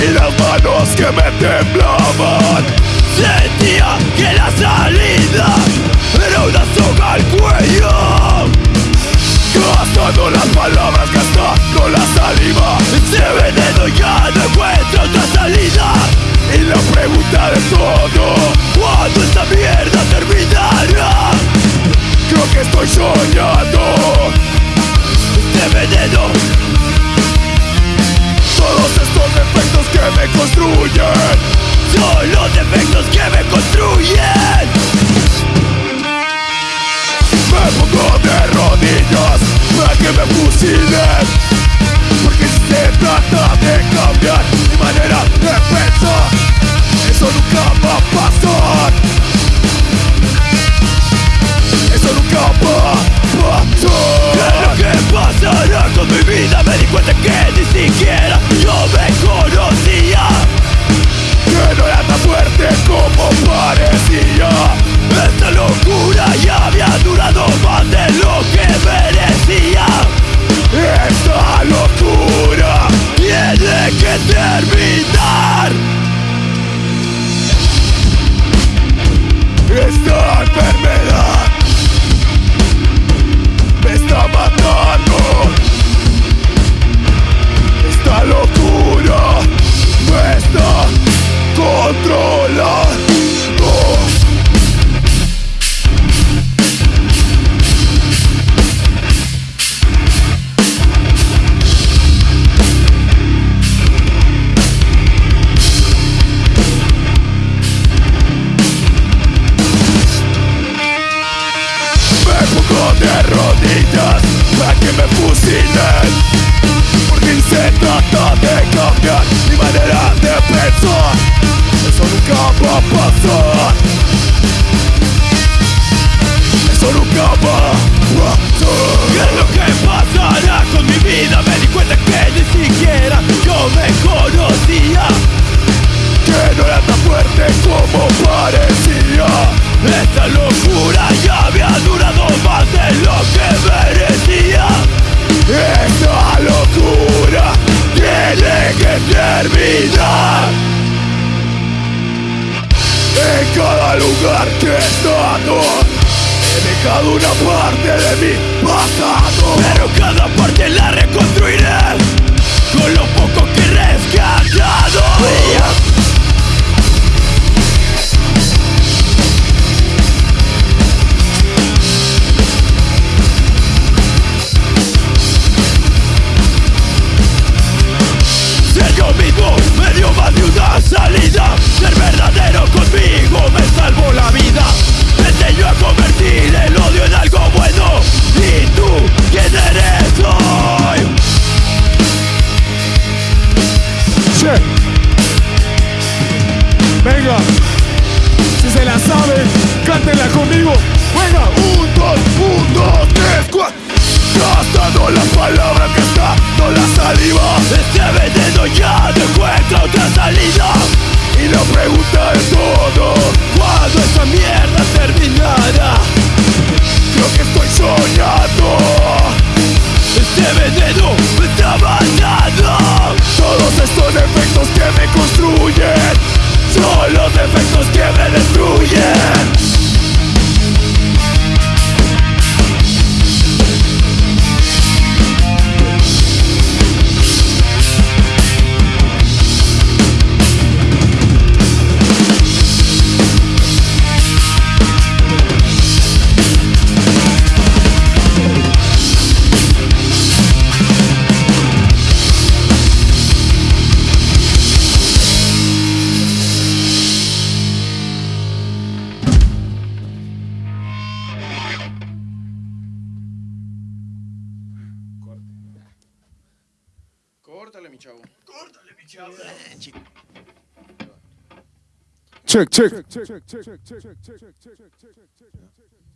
Y las manos que me temblaban. Sentía que la salida enfermedad. Terra négyes, meg me bepusztítani eternidad En cada lugar que he estado He dejado una parte de mi pasado. Pero cada parte la reconstruiré Con lo poco que rescataré cántela conmigo. Venga, un, dos, un, dos, tres, cuatro. Gastando las palabras que está, no la saliva. Este veneno ya no encuentra otra salida. Y la pregunta es todo, ¿cuándo esa mierda? mi chavo. Córtale, mi chavo. Çık çık. çık, çık, çık, çık, çık, çık, çık, çık, çık, çık, çık.